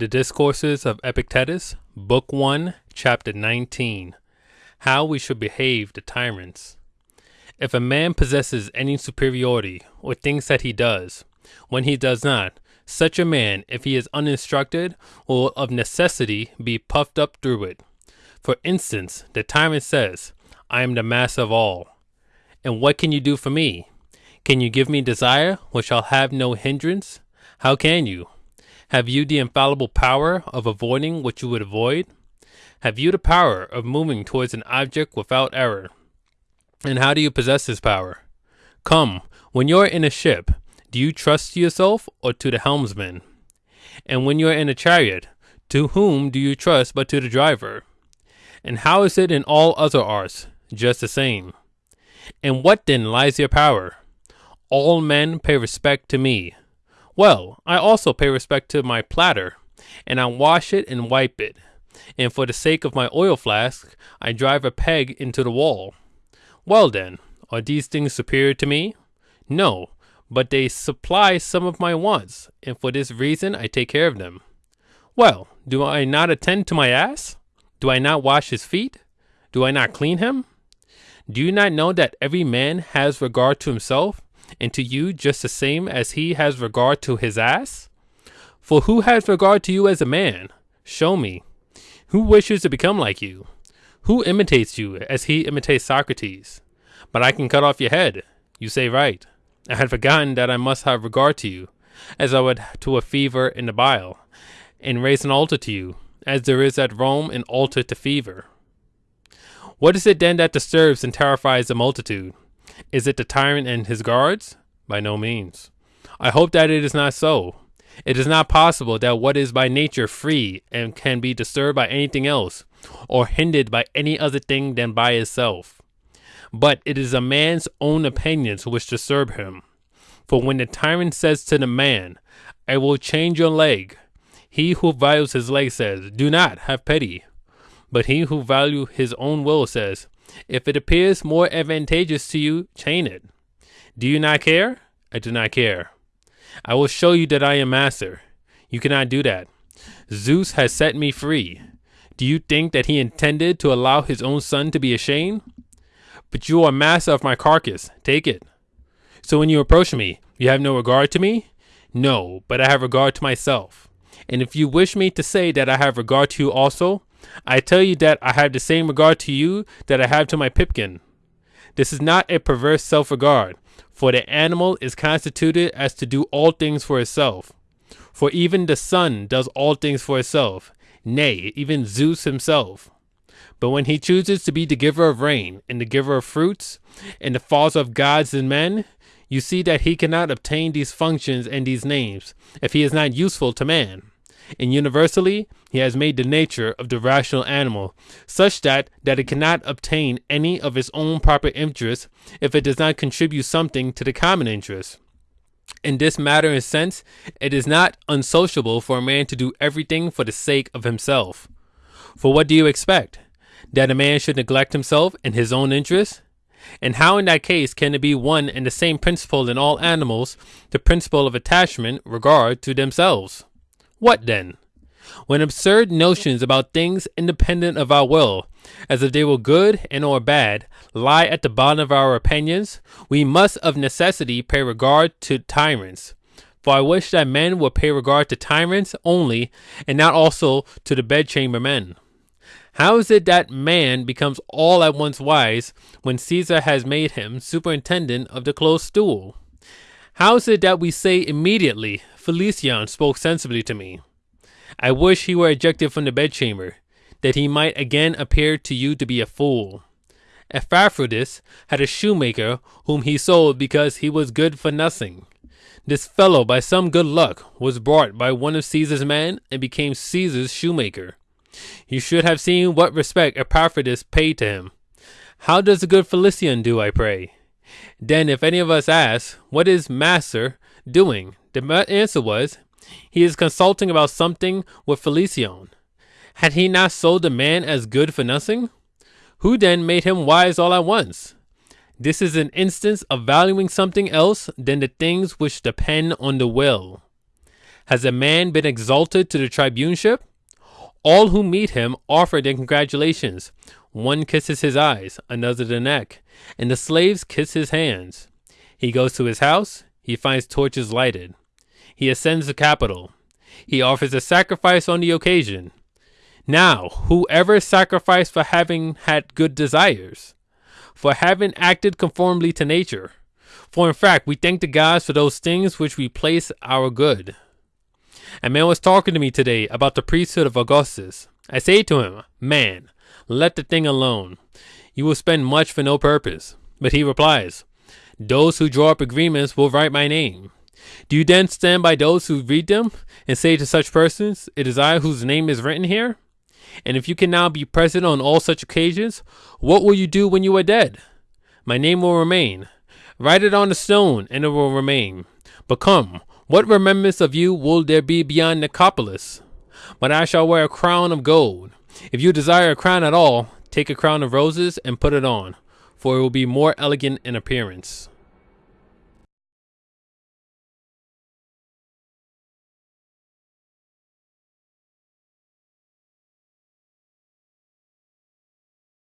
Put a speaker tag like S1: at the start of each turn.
S1: The Discourses of Epictetus, Book 1, Chapter 19 How We Should Behave to Tyrants. If a man possesses any superiority, or thinks that he does, when he does not, such a man, if he is uninstructed, will of necessity be puffed up through it. For instance, the tyrant says, I am the master of all. And what can you do for me? Can you give me desire, which shall have no hindrance? How can you? Have you the infallible power of avoiding what you would avoid? Have you the power of moving towards an object without error? And how do you possess this power? Come, when you are in a ship, do you trust to yourself or to the helmsman? And when you are in a chariot, to whom do you trust but to the driver? And how is it in all other arts? Just the same. In what then lies your power? All men pay respect to me. Well, I also pay respect to my platter, and I wash it and wipe it. And for the sake of my oil flask, I drive a peg into the wall. Well then, are these things superior to me? No, but they supply some of my wants, and for this reason I take care of them. Well, do I not attend to my ass? Do I not wash his feet? Do I not clean him? Do you not know that every man has regard to himself, and to you just the same as he has regard to his ass? For who has regard to you as a man? Show me. Who wishes to become like you? Who imitates you as he imitates Socrates? But I can cut off your head. You say right. I had forgotten that I must have regard to you, as I would to a fever in the bile, and raise an altar to you, as there is at Rome an altar to fever. What is it then that disturbs and terrifies the multitude? Is it the tyrant and his guards? By no means. I hope that it is not so. It is not possible that what is by nature free and can be disturbed by anything else, or hindered by any other thing than by itself. But it is a man's own opinions which disturb him. For when the tyrant says to the man, I will change your leg, he who values his leg says, Do not have pity. But he who values his own will says, If it appears more advantageous to you, chain it. Do you not care? I do not care. I will show you that I am master. You cannot do that. Zeus has set me free. Do you think that he intended to allow his own son to be ashamed? But you are master of my carcass. Take it. So when you approach me, you have no regard to me? No, but I have regard to myself. And if you wish me to say that I have regard to you also, I tell you that I have the same regard to you that I have to my pipkin. This is not a perverse self regard, for the animal is constituted as to do all things for itself. For even the sun does all things for itself, nay, even Zeus himself. But when he chooses to be the giver of rain, and the giver of fruits, and the father of gods and men, you see that he cannot obtain these functions and these names if he is not useful to man and universally he has made the nature of the rational animal such that that it cannot obtain any of its own proper interest if it does not contribute something to the common interest. In this matter and sense, it is not unsociable for a man to do everything for the sake of himself. For what do you expect? That a man should neglect himself in his own interest? And how in that case can it be one and the same principle in all animals, the principle of attachment, regard to themselves? What then? When absurd notions about things independent of our will, as if they were good and or bad, lie at the bottom of our opinions, we must of necessity pay regard to tyrants. For I wish that men would pay regard to tyrants only, and not also to the bedchamber men. How is it that man becomes all at once wise when Caesar has made him superintendent of the close stool? How is it that we say immediately, Felicion spoke sensibly to me? I wish he were ejected from the bedchamber, that he might again appear to you to be a fool. Epaphroditus had a shoemaker whom he sold because he was good for nothing. This fellow, by some good luck, was bought by one of Caesar's men and became Caesar's shoemaker. You should have seen what respect Epaphroditus paid to him. How does the good Felicion do, I pray? Then, if any of us asks, What is Master doing? The answer was, He is consulting about something with Felicion. Had he not sold the man as good for nothing? Who then made him wise all at once? This is an instance of valuing something else than the things which depend on the will. Has a man been exalted to the tribuneship? All who meet him offer their congratulations. One kisses his eyes, another the neck, and the slaves kiss his hands. He goes to his house, he finds torches lighted. He ascends the Capitol. He offers a sacrifice on the occasion. Now, whoever sacrificed for having had good desires, for having acted conformably to nature, for in fact we thank the gods for those things which we place our good. A man was talking to me today about the priesthood of Augustus. I say to him, Man, let the thing alone. You will spend much for no purpose. But he replies, Those who draw up agreements will write my name. Do you then stand by those who read them and say to such persons, It is I whose name is written here? And if you can now be present on all such occasions, what will you do when you are dead? My name will remain. Write it on the stone, and it will remain. But come, what remembrance of you will there be beyond Nicopolis? But I shall wear a crown of gold. If you desire a crown at all, take a crown of roses and put it on, for it will be more elegant in appearance.